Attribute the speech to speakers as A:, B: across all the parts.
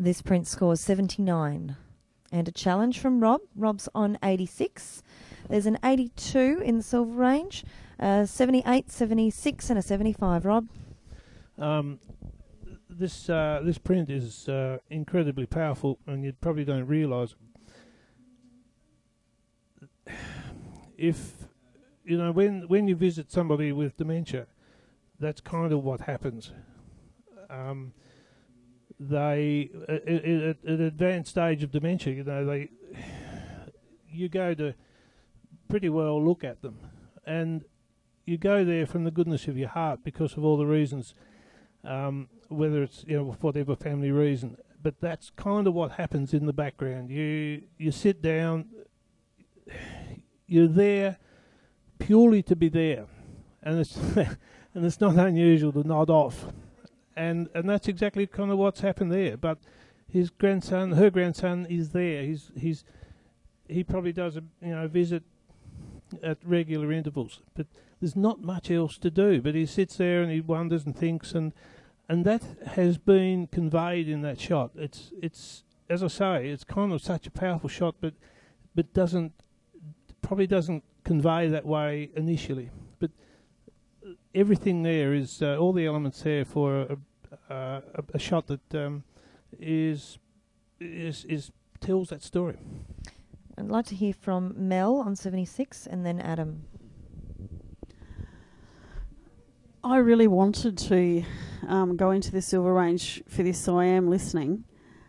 A: This print scores 79. And a challenge from Rob. Rob's on 86. There's an 82 in the silver range, uh, 78, 76, and a 75. Rob?
B: Um, this uh, this print is uh, incredibly powerful, and you probably don't realise. If you know when when you visit somebody with dementia, that's kind of what happens. Um, they at, at, at advanced stage of dementia, you know, they you go to pretty well look at them, and you go there from the goodness of your heart because of all the reasons, um, whether it's you know whatever family reason. But that's kind of what happens in the background. You you sit down, you're there purely to be there, and it's and it's not unusual to nod off, and and that's exactly kind of what's happened there. But his grandson, her grandson, is there. He's he's he probably does a you know visit at regular intervals, but there's not much else to do. But he sits there and he wonders and thinks, and and that has been conveyed in that shot. It's it's as I say, it's kind of such a powerful shot, but but doesn't probably doesn't convey that way initially. But everything there is uh, all the elements there for a, a, a shot that um, is is is tells that story.
A: I'd like to hear from Mel on 76 and then Adam.
C: I really wanted to um, go into the silver range for this, so I am listening.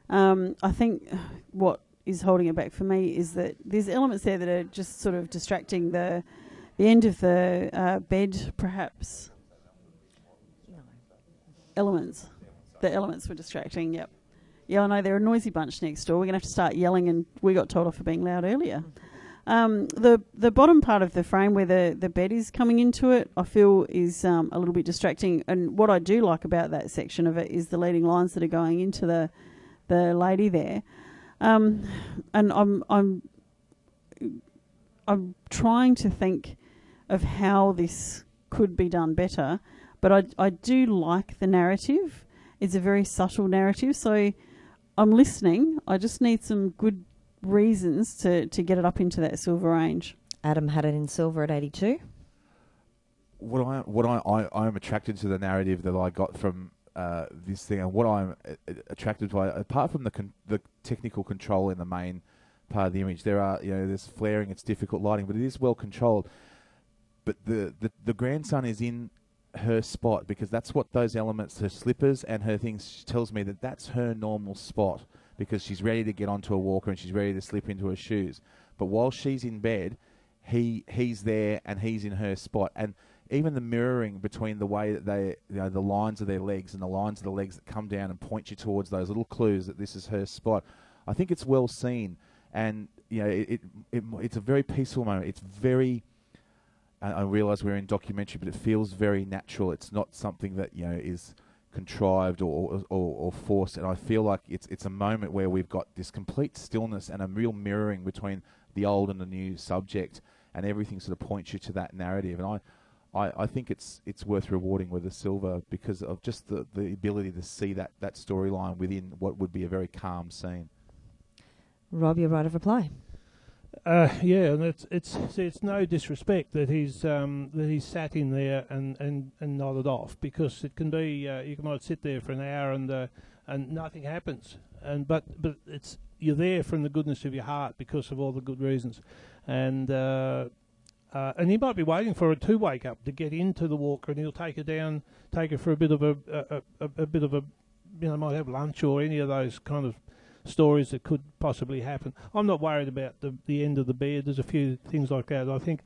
C: Um, I think what is holding it back for me is that there's elements there that are just sort of distracting the the end of the uh, bed, perhaps. Elements. The elements were distracting. Yep. Yeah, I know they're a noisy bunch next door. We're gonna have to start yelling, and we got told off for being loud earlier. Um, the the bottom part of the frame where the, the bed is coming into it, I feel is um, a little bit distracting. And what I do like about that section of it is the leading lines that are going into the the lady there. Um, and I'm I'm I'm trying to think of how this could be done better, but I I do like the narrative. It's a very subtle narrative, so I'm listening. I just need some good reasons to, to get it up into that silver range.
A: Adam had it in silver at 82.
D: What I what I, I I'm attracted to the narrative that I got from uh, this thing, and what I'm uh, attracted by, apart from the con- the technical control in the main part of the image, there are you know there's flaring, it's difficult lighting, but it is well controlled. But the, the the grandson is in her spot because that's what those elements, her slippers and her things, tells me that that's her normal spot because she's ready to get onto a walker and she's ready to slip into her shoes. But while she's in bed, he he's there and he's in her spot and even the mirroring between the way that they, you know, the lines of their legs and the lines of the legs that come down and point you towards those little clues that this is her spot. I think it's well seen, and you know, it, it, it it's a very peaceful moment. It's very. I realise we're in documentary, but it feels very natural. It's not something that you know is contrived or, or, or forced, and I feel like it's it's a moment where we've got this complete stillness and a real mirroring between the old and the new subject, and everything sort of points you to that narrative. And I, I, I think it's it's worth rewarding with a silver because of just the, the ability to see that, that storyline within what would be a very calm scene.
A: Rob, your right of reply.
B: Uh, yeah, and it's it's it's no disrespect that he's um, that he's sat in there and, and, and nodded off because it can be uh, you might sit there for an hour and uh, and nothing happens. And but but it's you're there from the goodness of your heart because of all the good reasons. And uh, uh, and he might be waiting for her to wake up to get into the walker, and he'll take her down, take her for a bit of a a, a, a bit of a, you know, might have lunch or any of those kind of stories that could possibly happen. I'm not worried about the the end of the bed. There's a few things like that. I think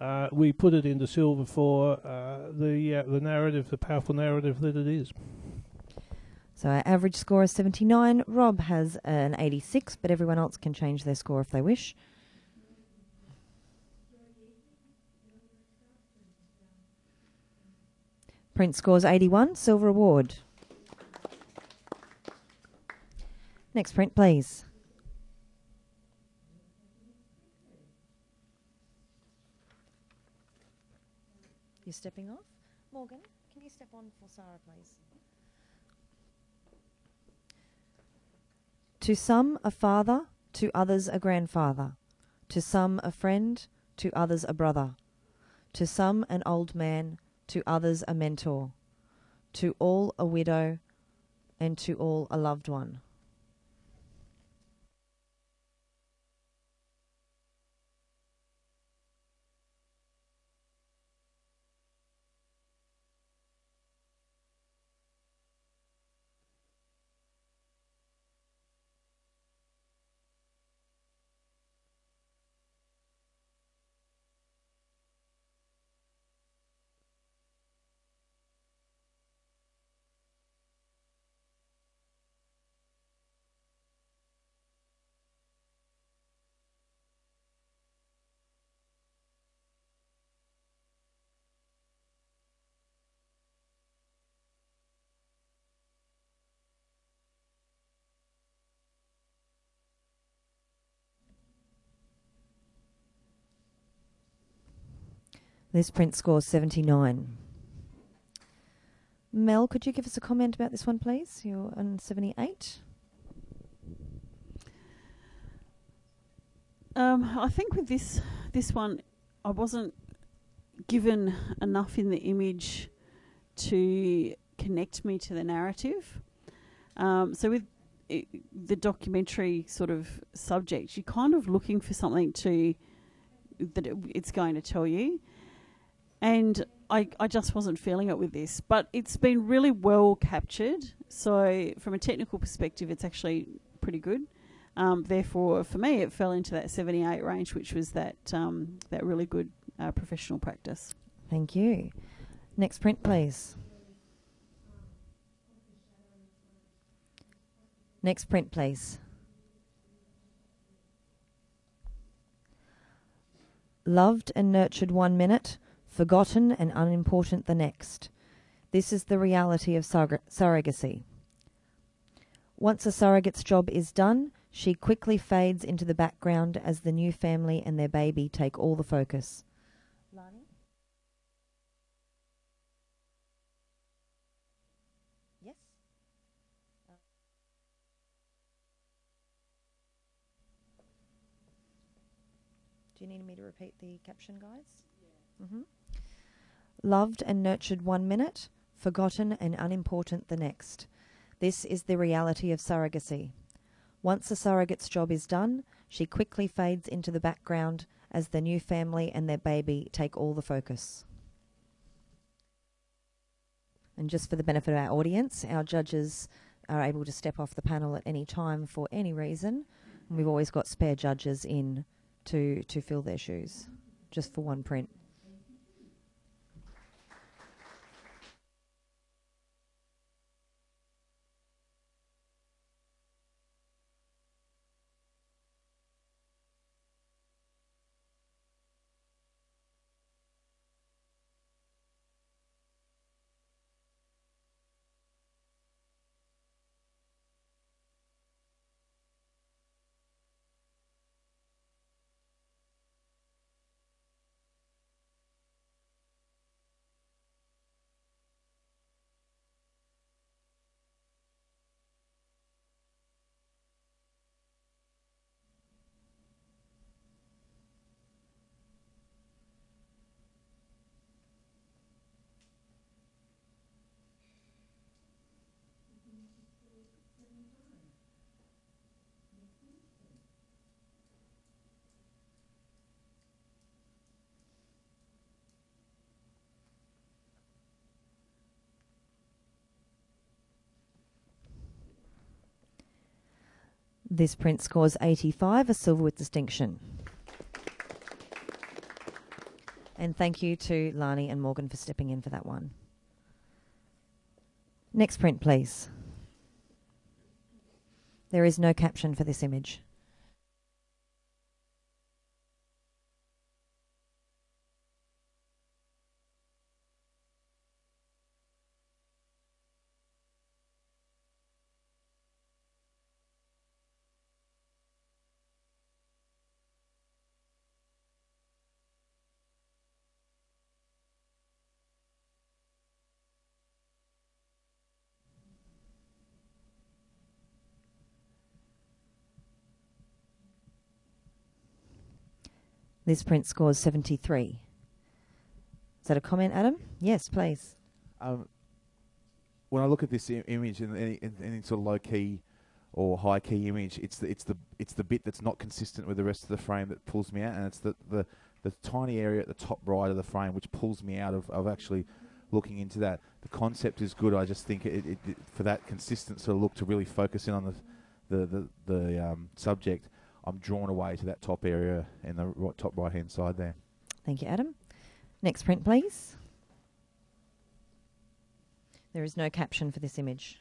B: uh, we put it into silver for uh, the uh, the narrative, the powerful narrative that it is.
A: So our average score is 79. Rob has an 86, but everyone else can change their score if they wish. Print scores 81, silver award. Next print, please. You're stepping off? Morgan, can you step on for Sarah, please? To some, a father, to others, a grandfather. To some, a friend, to others, a brother. To some, an old man, to others, a mentor. To all, a widow, and to all, a loved one. This print scores 79. Mel, could you give us a comment about this one, please? You're on 78.
C: Um, I think with this this one, I wasn't given enough in the image to connect me to the narrative. Um, so with i the documentary sort of subject, you're kind of looking for something to that it, it's going to tell you, and I I just wasn't feeling it with this. But it's been really well captured. So from a technical perspective, it's actually pretty good. Um, therefore, for me, it fell into that 78 range, which was that um, that really good uh, professional practice.
A: Thank you. Next print, please. Next print, please. Loved and nurtured one minute, forgotten and unimportant the next. This is the reality of surrog- surrogacy. Once a surrogate's job is done, she quickly fades into the background as the new family and their baby take all the focus. Lani? Yes? Do you need me to repeat the caption, guys? Yeah. hmm Loved and nurtured one minute, forgotten and unimportant the next. This is the reality of surrogacy. Once a surrogate's job is done, she quickly fades into the background as the new family and their baby take all the focus. And just for the benefit of our audience, our judges are able to step off the panel at any time for any reason. We've always got spare judges in to, to fill their shoes, just for one print. This print scores 85, a silver with distinction. And thank you to Lani and Morgan for stepping in for that one. Next print, please. There is no caption for this image. This print scores 73. Is that a comment, Adam? Yes, please.
D: Um, when I look at this image and any, in any sort of low key or high key image, it's the it's the it's the bit that's not consistent with the rest of the frame that pulls me out, and it's the the, the tiny area at the top right of the frame which pulls me out of, of actually looking into that. The concept is good. I just think it, it, it for that consistent sort of look to really focus in on the the the, the um, subject. I'm drawn away to that top area in the right, top right hand side there.
A: Thank you, Adam. Next print, please. There is no caption for this image.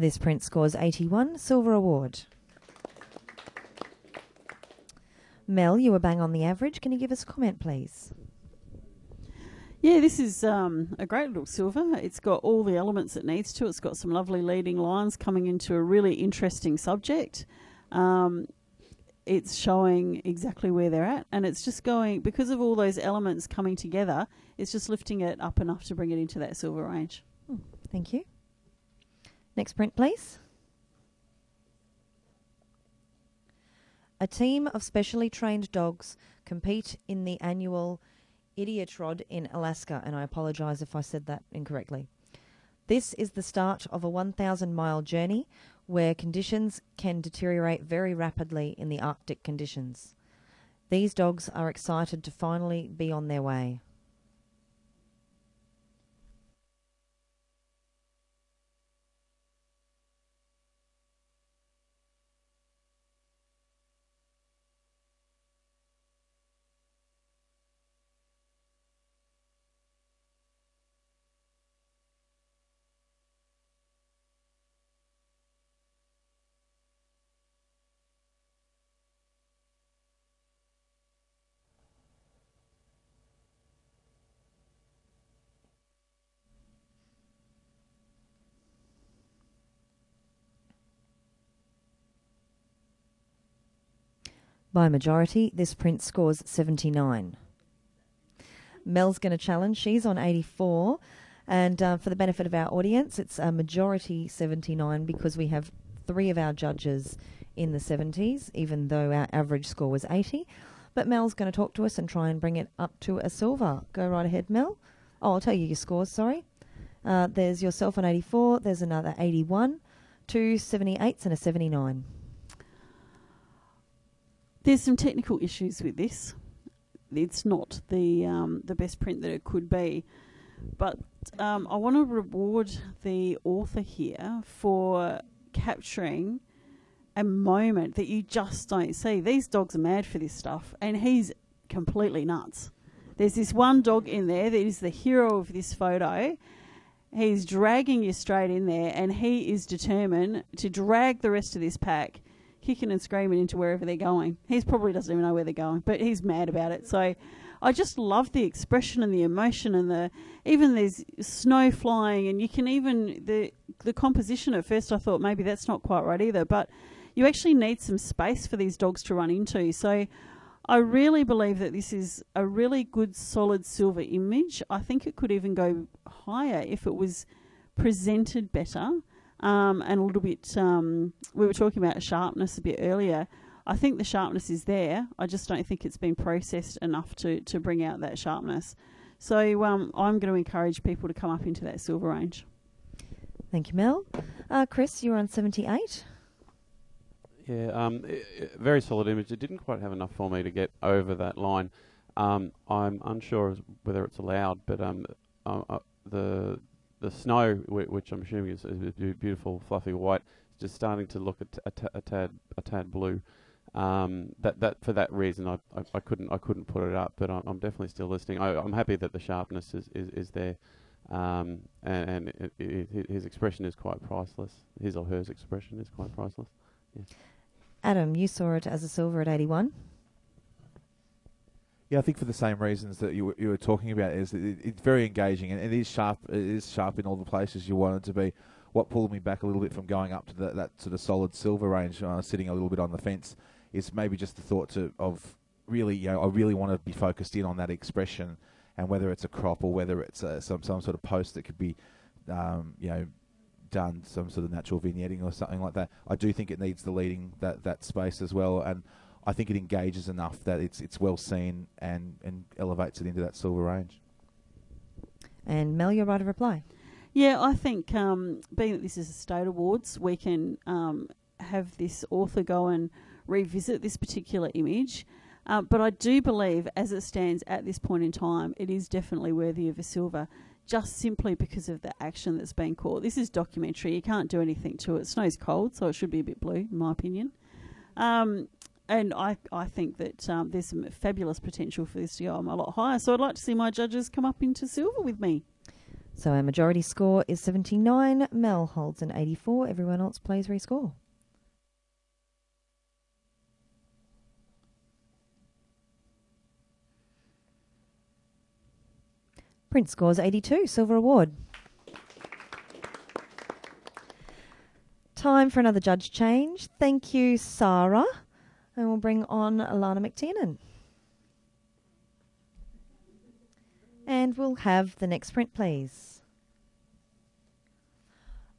A: This print scores 81, Silver Award. Mel, you were bang on the average. Can you give us a comment, please?
C: Yeah, this is um, a great little silver. It's got all the elements it needs to. It's got some lovely leading lines coming into a really interesting subject. Um, it's showing exactly where they're at, and it's just going because of all those elements coming together. It's just lifting it up enough to bring it into that silver range.
A: Thank you. Next print, please. A team of specially trained dogs compete in the annual Iditarod in Alaska, and I apologise if I said that incorrectly. This is the start of a 1,000 mile journey where conditions can deteriorate very rapidly in the Arctic conditions. These dogs are excited to finally be on their way. By majority, this print scores 79. Mel's going to challenge. She's on 84. And uh, for the benefit of our audience, it's a majority 79 because we have three of our judges in the 70s, even though our average score was 80. But Mel's going to talk to us and try and bring it up to a silver. Go right ahead, Mel. Oh, I'll tell you your scores, sorry. Uh, there's yourself on 84, there's another 81, two 78s, and a 79.
C: There's some technical issues with this. It's not the um, the best print that it could be, but um, I want to reward the author here for capturing a moment that you just don't see. These dogs are mad for this stuff, and he's completely nuts. There's this one dog in there that is the hero of this photo. He's dragging you straight in there, and he is determined to drag the rest of this pack kicking and screaming into wherever they're going. He probably doesn't even know where they're going, but he's mad about it. So I just love the expression and the emotion and the even there's snow flying and you can even the the composition at first I thought maybe that's not quite right either, but you actually need some space for these dogs to run into. So I really believe that this is a really good solid silver image. I think it could even go higher if it was presented better um, and a little bit. Um, we were talking about sharpness a bit earlier. I think the sharpness is there. I just don't think it's been processed enough to to bring out that sharpness. So um, I'm going to encourage people to come up into that silver range.
A: Thank you, Mel. Uh, Chris, you're on 78.
E: Yeah, um, i i very solid image. It didn't quite have enough for me to get over that line. Um, I'm unsure whether it's allowed, but um, uh, uh, the the snow, which I'm assuming is, is beautiful, fluffy white, is just starting to look a, tad a tad blue. Um, that that for that reason, I, I, I couldn't I couldn't put it up, but I'm, I'm definitely still listening. I, I'm happy that the sharpness is is, is there, um, and, and it, it, his expression is quite priceless. His or hers expression is quite priceless.
A: Adam, you saw it as a silver at 81.
D: Yeah, I think for the same reasons that you you were talking about, is it, it's very engaging and it is sharp. It is sharp in all the places you want it to be. What pulled me back a little bit from going up to the, that sort of solid silver range, uh, sitting a little bit on the fence, is maybe just the thought to, of really, you know, I really want to be focused in on that expression, and whether it's a crop or whether it's uh, some some sort of post that could be, um, you know, done some sort of natural vignetting or something like that. I do think it needs the leading that that space as well, and I think it engages enough that it's it's well seen and and elevates it into that silver range.
A: And Mel, you're right of reply.
C: Yeah, I think um, being that this is a state awards, we can um, have this author go and revisit this particular image. Um, but I do believe, as it stands at this point in time, it is definitely worthy of a silver, just simply because of the action that's been caught. This is documentary; you can't do anything to it. Snow's cold, so it should be a bit blue, in my opinion. Um, and I, I think that um, there's some fabulous potential for this to go a lot higher. So I'd like to see my judges come up into silver with me.
A: So our majority score is 79. Mel holds an 84. Everyone else plays rescore. Prince scores 82. Silver award. Time for another judge change. Thank you, Sarah. And we'll bring on Alana McTiernan. And we'll have the next print, please.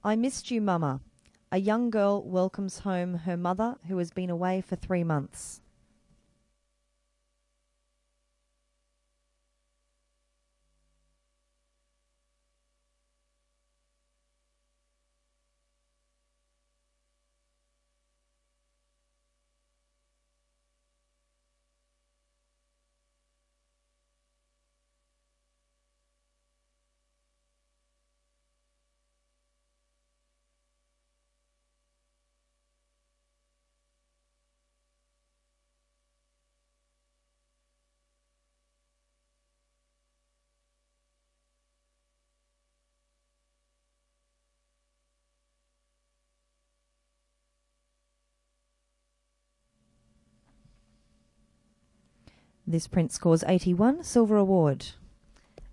A: I missed you, Mama. A young girl welcomes home her mother who has been away for three months. This print scores 81, silver award.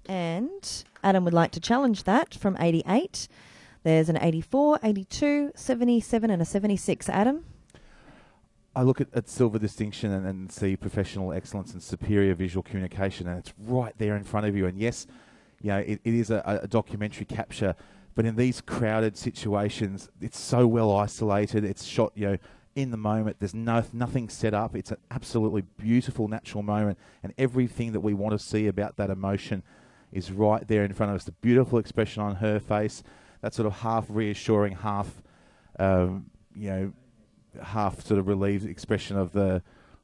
A: And Adam would like to challenge that from 88. There's an 84, 82, 77, and a 76. Adam?
D: I look at, at silver distinction and, and see professional excellence and superior visual communication, and it's right there in front of you. And yes, you know, it, it is a, a documentary capture, but in these crowded situations, it's so well isolated. It's shot, you know, in the moment. There's no nothing set up. It's an absolutely beautiful natural moment, and everything that we want to see about that emotion is right there in front of us. The beautiful expression on her face, that sort of half reassuring, half, um, you know, half sort of relieved expression of the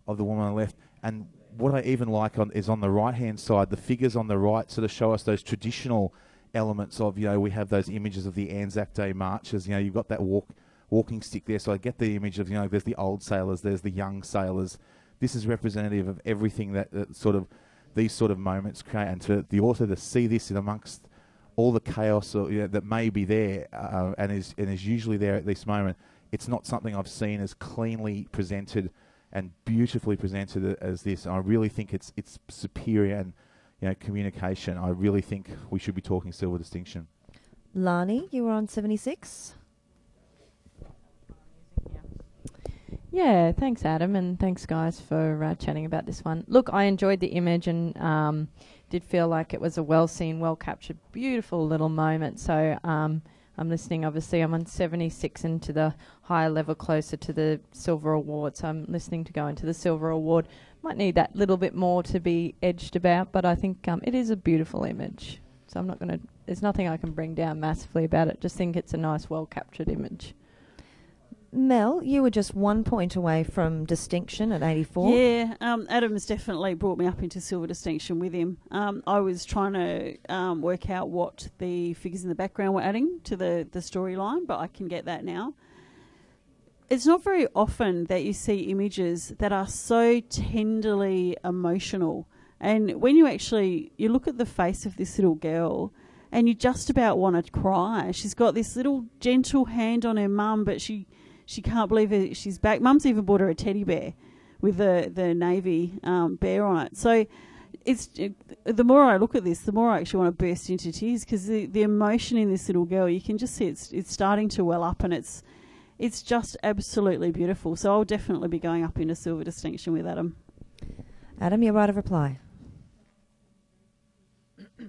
D: of the woman on the left. And what I even like on is on the right hand side, the figures on the right sort of show us those traditional elements of you know we have those images of the Anzac Day marches. You know you've got that walk walking stick there, so I get the image of you know there's the old sailors, there's the young sailors. This is representative of everything that, that sort of these sort of moments create, and to the author to see this in amongst all the chaos or, you know, that may be there uh, and is and is usually there at this moment. It's not something I've seen as cleanly presented and beautifully presented as this. I really think it's it's superior and you know communication. I really think we should be talking silver distinction.
A: Lani, you were on 76.
F: Yeah, thanks, Adam, and thanks, guys, for uh, chatting about this one. Look, I enjoyed the image and um, did feel like it was a well seen, well captured, beautiful little moment. So um, I'm listening. Obviously, I'm on 76 into the higher level, closer to the silver award. So I'm listening to go into the silver award. Might need that little bit more to be edged about, but I think um, it is a beautiful image. So I'm not going to. There's nothing I can bring down massively about it. Just think it's a nice, well captured image.
A: Mel, you were just one point away from distinction at 84.
C: Yeah, um, Adam's definitely brought me up into silver distinction with him. Um, I was trying to um, work out what the figures in the background were adding to the, the storyline, but I can get that now. It's not very often that you see images that are so tenderly emotional. And when you actually you look at the face of this little girl, and you just about want to cry. She's got this little gentle hand on her mum, but she she can't believe it, she's back. Mum's even bought her a teddy bear with the the navy um, bear on it. So it's it, the more I look at this, the more I actually want to burst into tears because the, the emotion in this little girl, you can just see it's it's starting to well up, and it's it's just absolutely beautiful. So I'll definitely be going up into silver distinction with Adam.
A: Adam, your right of reply.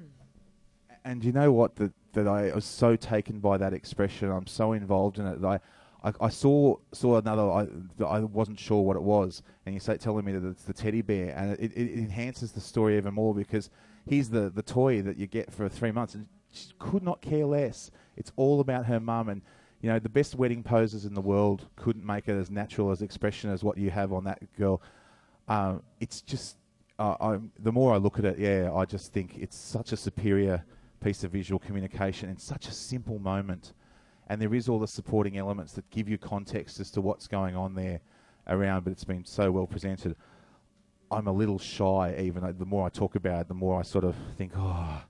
D: And you know what? That that I was so taken by that expression. I'm so involved in it that I, I, I saw saw another. I I wasn't sure what it was, and you say telling me that it's the teddy bear, and it, it enhances the story even more because he's the the toy that you get for three months, and she could not care less. It's all about her mum, and you know the best wedding poses in the world couldn't make it as natural as expression as what you have on that girl. Um, it's just. Uh, the more I look at it, yeah, I just think it's such a superior piece of visual communication in such a simple moment. And there is all the supporting elements that give you context as to what's going on there around, but it's been so well presented. I'm a little shy, even the more I talk about it, the more I sort of think, oh.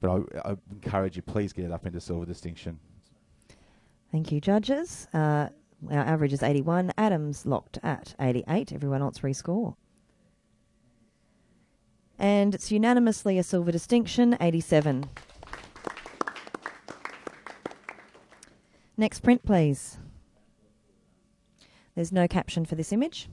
D: But I, I encourage you, please get it up into silver distinction.
A: Thank you, judges. Uh, our average is 81. Adams locked at 88. Everyone else rescore. And it's unanimously a silver distinction, 87. Next print, please. There's no caption for this image.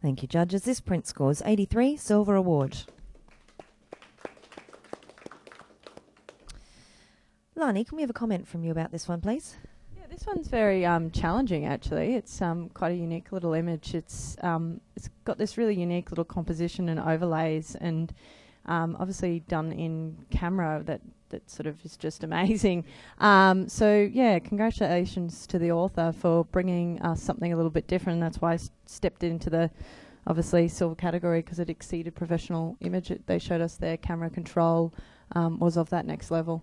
A: Thank you, judges. This print scores 83, Silver Award. Lani, can we have a comment from you about this one, please?
F: Yeah, this one's very um, challenging. Actually, it's um, quite a unique little image. It's um, it's got this really unique little composition and overlays, and um, obviously done in camera that that sort of is just amazing. Um, so yeah, congratulations to the author for bringing us something a little bit different. That's why stepped into the obviously silver category because it exceeded professional image. It, they showed us their camera control um, was of that next level.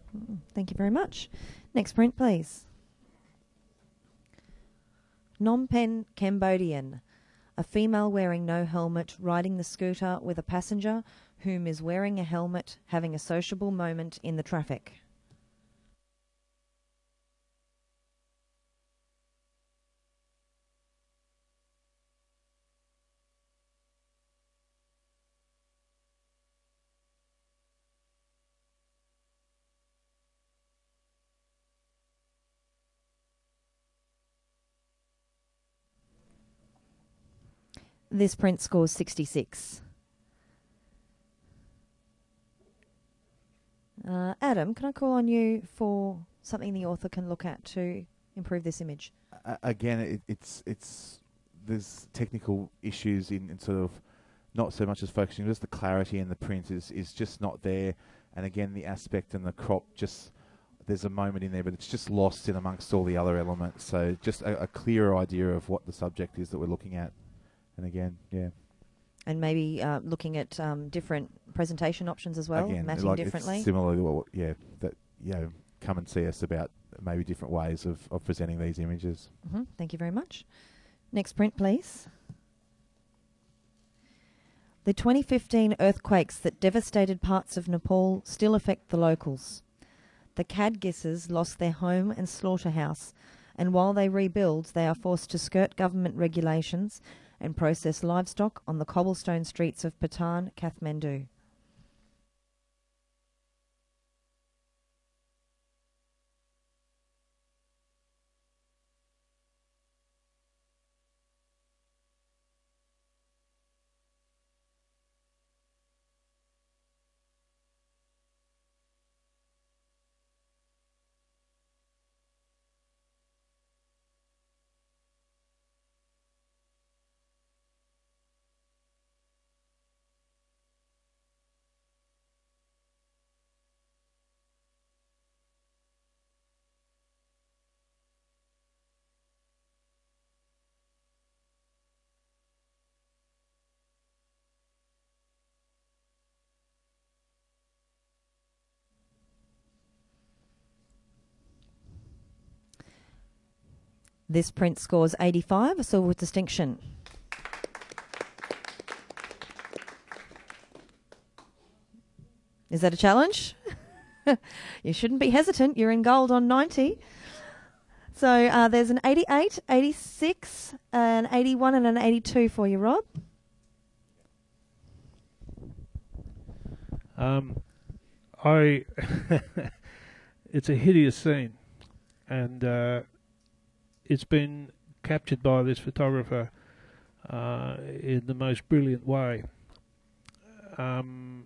A: Thank you very much. Next print, please. Phnom Penh, Cambodian. A female wearing no helmet riding the scooter with a passenger whom is wearing a helmet having a sociable moment in the traffic. This print scores 66. Uh, Adam, can I call on you for something the author can look at to improve this image?
D: A- again, it, it's it's there's technical issues in, in sort of not so much as focusing, just the clarity in the print is is just not there, and again the aspect and the crop just there's a moment in there, but it's just lost in amongst all the other elements. So just a, a clearer idea of what the subject is that we're looking at, And again, yeah,
A: And maybe uh, looking at um, different presentation options as well,
D: again,
A: matching
D: like
A: differently.
D: It's similar to yeah, that you know, come and see us about maybe different ways of, of presenting these images.
A: hmm Thank you very much. Next print, please. The 2015 earthquakes that devastated parts of Nepal still affect the locals. The Kadgisses lost their home and slaughterhouse, and while they rebuild, they are forced to skirt government regulations and process livestock on the cobblestone streets of Patan, Kathmandu. This print scores 85, a silver with distinction. Is that a challenge? you shouldn't be hesitant. You're in gold on 90. So uh, there's an 88, 86, an 81, and an 82 for you, Rob.
B: Um, I. it's a hideous scene, and uh, it's been captured by this photographer uh, in the most brilliant way. Um,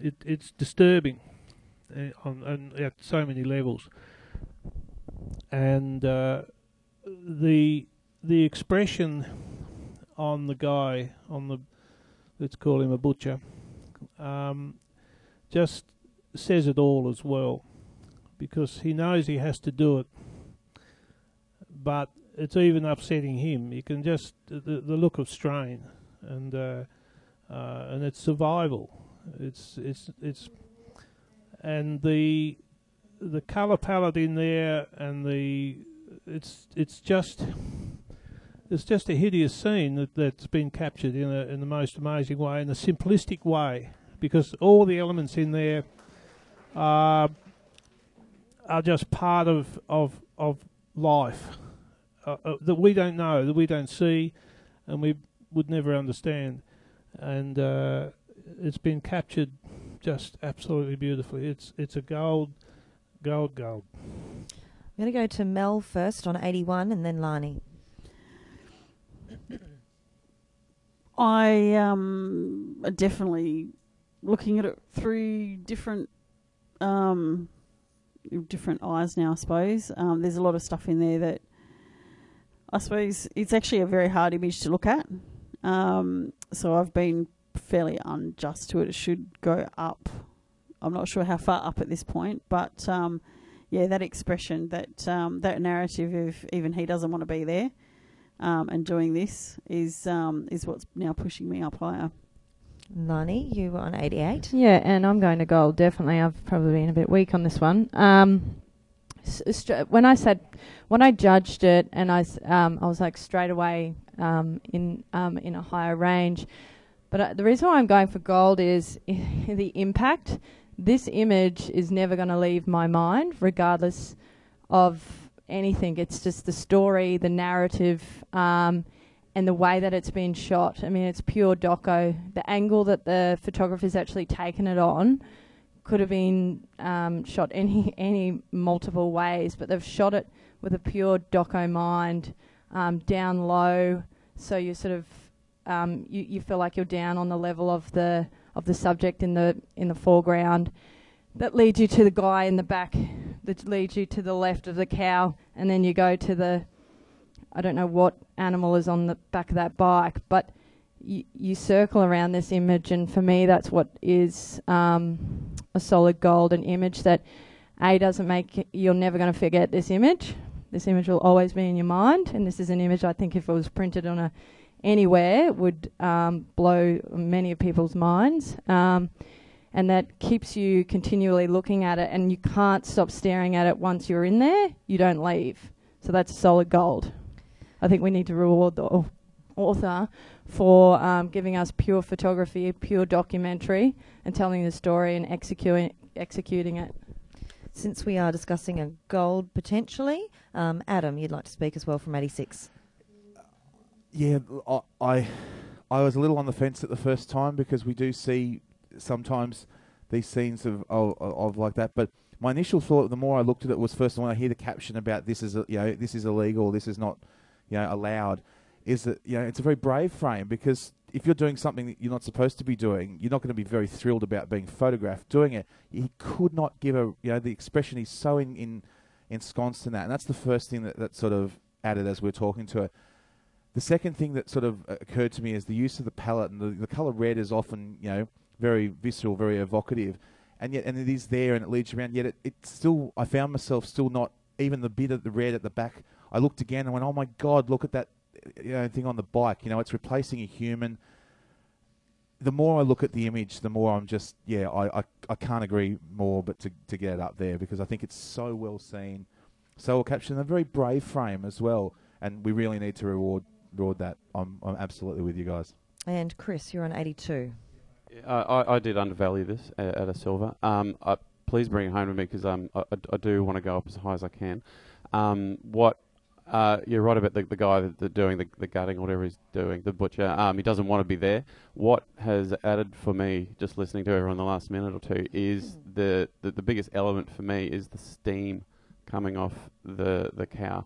B: it, it's disturbing uh, on, on at so many levels, and uh, the the expression on the guy on the let's call him a butcher um, just says it all as well because he knows he has to do it. But it's even upsetting him. You can just the, the look of strain and uh, uh, and it's survival. It's it's it's and the the color palette in there and the it's it's just it's just a hideous scene that, that's been captured in a, in the most amazing way, in a simplistic way, because all the elements in there are are just part of of of life uh, uh, that we don't know, that we don't see, and we would never understand. And uh, it's been captured just absolutely beautifully. It's it's a gold, gold, gold.
A: I'm going to go to Mel first on 81 and then Lani.
C: I um definitely looking at it through different um different eyes now. I suppose um, there's a lot of stuff in there that I suppose it's actually a very hard image to look at. Um, so I've been fairly unjust to it. It should go up. I'm not sure how far up at this point, but um, yeah, that expression, that um, that narrative of even he doesn't want to be there um, and doing this is um, is what's now pushing me up higher.
A: Lani, you were on 88.
F: Yeah, and I'm going to gold. Definitely, I've probably been a bit weak on this one. Um, when I said, when I judged it, and I, um, I was like straight away um, in um, in a higher range. But uh, the reason why I'm going for gold is the impact. This image is never going to leave my mind, regardless of anything. It's just the story, the narrative, um, and the way that it's been shot. I mean, it's pure doco. The angle that the photographer's actually taken it on could have been um, shot any any multiple ways, but they've shot it with a pure doco mind, um, down low, so you sort of um, you, you feel like you're down on the level of the of the subject in the in the foreground. That leads you to the guy in the back. That leads you to the left of the cow, and then you go to the I don't know what animal is on the back of that bike, but you, circle around this image, and for me, that's what is um, a solid golden image that A doesn't make you're never going to forget this image. This image will always be in your mind, and this is an image I think if it was printed on a anywhere would um, blow many of people's minds. Um, and that keeps you continually looking at it, and you can't stop staring at it once you're in there. You don't leave. So that's solid gold. I think we need to reward the author for um, giving us pure photography, pure documentary, and telling the story and executing executing it.
A: Since we are discussing a gold potentially, um, Adam, you'd like to speak as well from 86.
D: Yeah, I, I I was a little on the fence at the first time because we do see sometimes these scenes of of, of like that. But my initial thought, the more I looked at it, was first when I hear the caption about this is a, you know this is illegal, this is not you know allowed, is that you know it's a very brave frame because if you're doing something that you're not supposed to be doing, you're not going to be very thrilled about being photographed doing it. He could not give a you know the expression. He's so in, in ensconced in that, and that's the first thing that, that sort of added as we are talking to it. The second thing that sort of uh, occurred to me is the use of the palette, and the, the color red is often you know very visceral, very evocative, and yet and it is there and it leads you around. Yet it, it still, I found myself still not even the bit of the red at the back. I looked again and went, oh my god, look at that you know, thing on the bike. You know, it's replacing a human. The more I look at the image, the more I'm just yeah, I, I, I can't agree more, but to to get it up there because I think it's so well seen, so well captured, and a very brave frame as well. And we really need to reward reward that. I'm I'm absolutely with you guys.
A: And Chris, you're on 82.
E: Yeah, I, I did undervalue this at, at a silver. Um, I, please bring it home to me because um, I, I, I do want to go up as high as I can. Um, what uh, you're right about the, the guy that, that doing the, the gutting, whatever he's doing, the butcher. Um, he doesn't want to be there. What has added for me, just listening to everyone the last minute or two, is the, the, the biggest element for me is the steam coming off the the cow.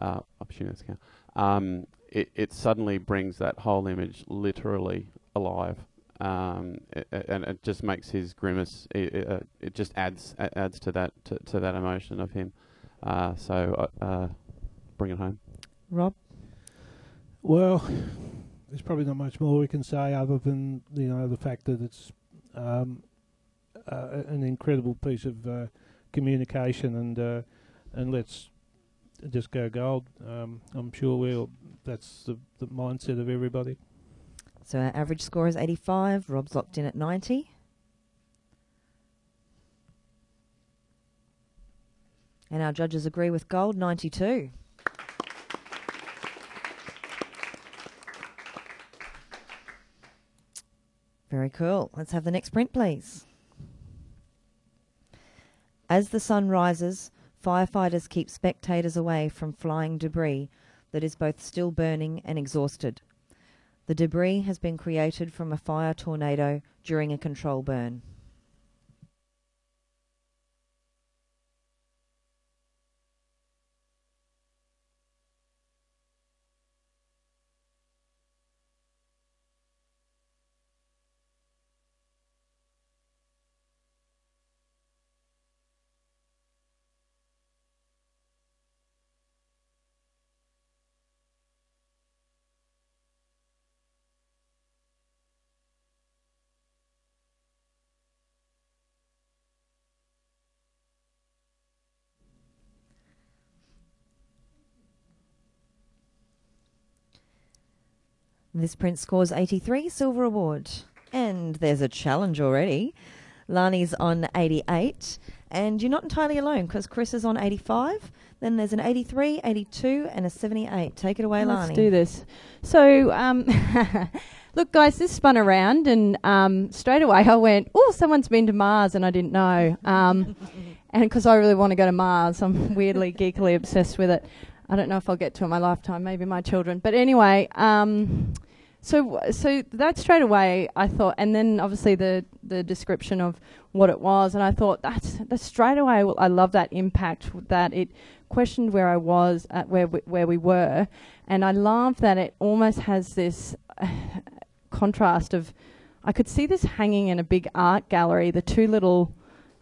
E: Uh, I'm assuming it's cow. Um, it, it suddenly brings that whole image literally alive. Um, it, it- and it just makes his grimace. It, it, uh, it just adds adds to that to, to that emotion of him. Uh, so uh, uh, bring it home.
A: Rob?
B: Well, there's probably not much more we can say other than you know the fact that it's um, uh, an incredible piece of uh, communication and uh, and let's just go gold. Um, I'm sure we'll. That's the, the mindset of everybody.
A: So our average score is 85. Rob's locked in at 90. And our judges agree with gold, 92. Very cool. Let's have the next print, please. As the sun rises, firefighters keep spectators away from flying debris that is both still burning and exhausted. The debris has been created from a fire tornado during a control burn. This print scores 83, silver award. And there's a challenge already. Lani's on 88, and you're not entirely alone because Chris is on 85. Then there's an 83, 82, and a 78. Take it away, Lani.
F: Let's do this. So, um, look, guys, this spun around, and um, straight away I went, "Oh, someone's been to Mars," and I didn't know. Um, and because I really want to go to Mars, I'm weirdly geekily obsessed with it. I don't know if I'll get to in my lifetime, maybe my children. But anyway, um, so so that straight away I thought, and then obviously the the description of what it was, and I thought that's that's straight away. I love that impact that it questioned where I was at where we, where we were, and I love that it almost has this uh, contrast of I could see this hanging in a big art gallery. The two little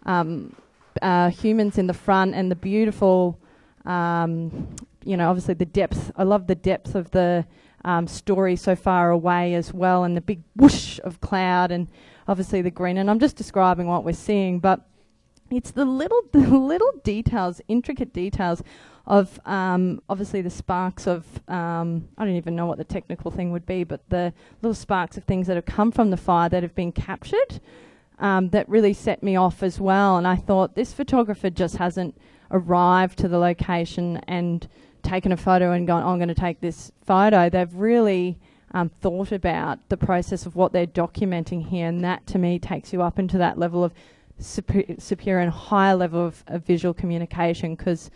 F: um, uh, humans in the front and the beautiful, um, you know, obviously the depth. I love the depth of the um, story so far away as well, and the big whoosh of cloud, and obviously the green. And I'm just describing what we're seeing, but it's the little the little details, intricate details of um, obviously the sparks of um, I don't even know what the technical thing would be, but the little sparks of things that have come from the fire that have been captured um, that really set me off as well. And I thought this photographer just hasn't arrived to the location and taken a photo and gone, oh, I'm going to take this photo. They've really um, thought about the process of what they're documenting here, and that to me takes you up into that level of super- superior and higher level of, of visual communication. Because,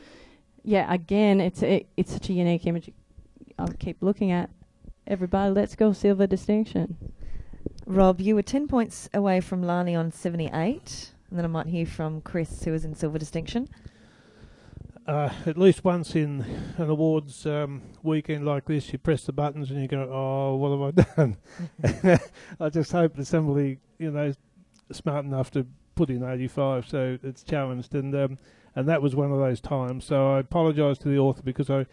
F: yeah, again, it's it, it's such a unique image. I'll keep looking at. Everybody, let's go silver distinction.
A: Rob, you were 10 points away from Lani on 78. And then I might hear from Chris, who was in silver distinction.
B: Uh, at least once in an awards um, weekend like this, you press the buttons and you go, "Oh, what have I done?" I just hope that somebody, you know, is smart enough to put in 85, so it's challenged, and um, and that was one of those times. So I apologise to the author because I,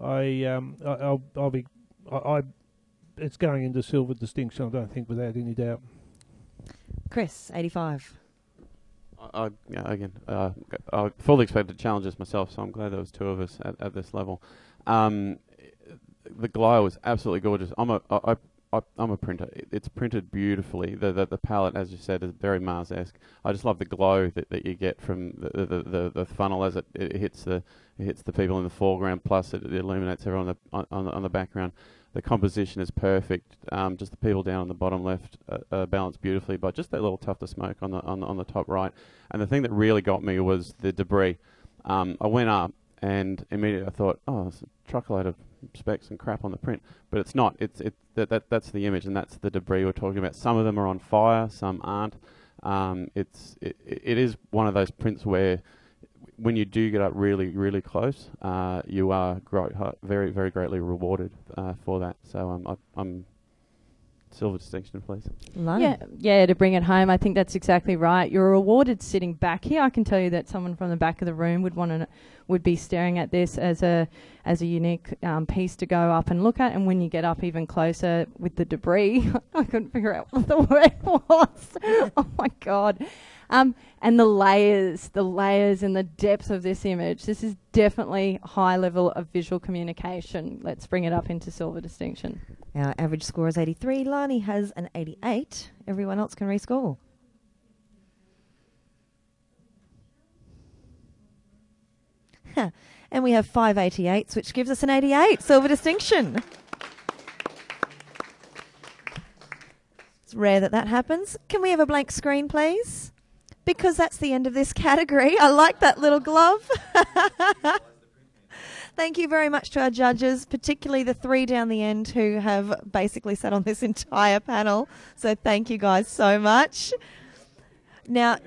B: I, um, I will I'll be, I, I, it's going into silver distinction. I don't think without any doubt.
A: Chris, 85.
E: Yeah, again, uh, I fully expected to challenge this myself, so I'm glad there was two of us at, at this level. Um, the glow was absolutely gorgeous. I'm a, I, I, I'm a printer. It, it's printed beautifully. The, the the palette, as you said, is very Mars-esque. I just love the glow that, that you get from the the, the, the funnel as it, it hits the it hits the people in the foreground. Plus, it, it illuminates everyone on the on, on the background the composition is perfect. Um, just the people down on the bottom left uh, uh, balanced beautifully, but just that little tuft of smoke on the on the, on the top right. And the thing that really got me was the debris. Um, I went up and immediately I thought, oh, it's a truckload of specks and crap on the print, but it's not. It's it that, that that's the image and that's the debris we're talking about. Some of them are on fire, some aren't. Um, it's it, it is one of those prints where when you do get up really, really close, uh, you are gro- very, very greatly rewarded uh, for that. So um, I, am silver distinction, please.
F: Yeah, yeah. To bring it home, I think that's exactly right. You're rewarded sitting back here. I can tell you that someone from the back of the room would want to, would be staring at this as a as a unique um, piece to go up and look at. And when you get up even closer with the debris, I couldn't figure out what the word was. oh my god. Um, and the layers, the layers and the depth of this image. This is definitely high level of visual communication. Let's bring it up into silver distinction.
A: Our average score is 83. Lani has an 88. Everyone else can rescore. and we have five 88s, which gives us an 88. Silver distinction. It's rare that that happens. Can we have a blank screen, please? Because that's the end of this category. I like that little glove. Thank you very much to our judges, particularly the three down the end who have basically sat on this entire panel. So thank you guys so much. Now,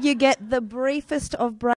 A: you get the briefest of breaks.